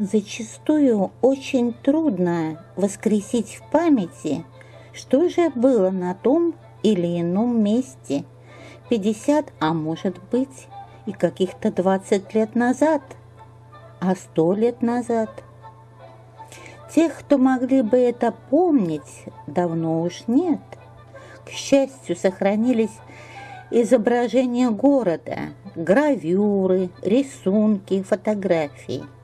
Зачастую очень трудно воскресить в памяти, что же было на том или ином месте 50, а может быть и каких-то 20 лет назад, а 100 лет назад. Тех, кто могли бы это помнить, давно уж нет. К счастью, сохранились изображения города, гравюры, рисунки, фотографии –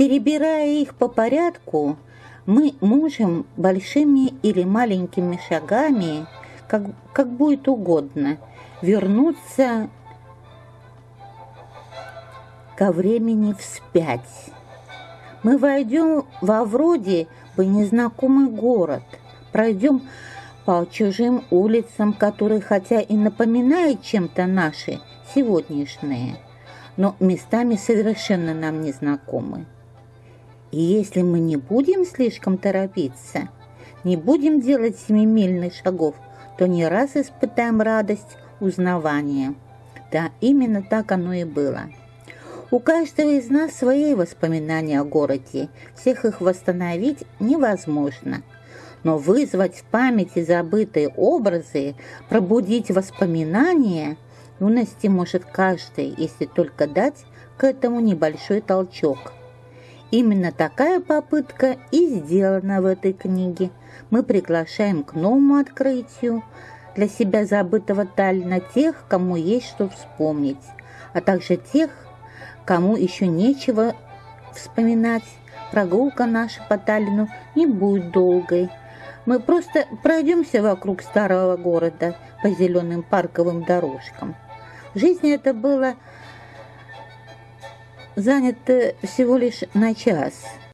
Перебирая их по порядку, мы можем большими или маленькими шагами, как, как будет угодно, вернуться ко времени вспять. Мы войдем во вроде бы незнакомый город, пройдем по чужим улицам, которые хотя и напоминают чем-то наши сегодняшние, но местами совершенно нам незнакомы. И если мы не будем слишком торопиться, не будем делать семимильных шагов, то не раз испытаем радость узнавания. Да, именно так оно и было. У каждого из нас свои воспоминания о городе, всех их восстановить невозможно. Но вызвать в памяти забытые образы, пробудить воспоминания юности может каждый, если только дать к этому небольшой толчок – Именно такая попытка и сделана в этой книге. Мы приглашаем к новому открытию для себя забытого Таллина тех, кому есть что вспомнить, а также тех, кому еще нечего вспоминать. Прогулка наша по Таллину не будет долгой. Мы просто пройдемся вокруг старого города по зеленым парковым дорожкам. В жизни это было занято всего лишь на час –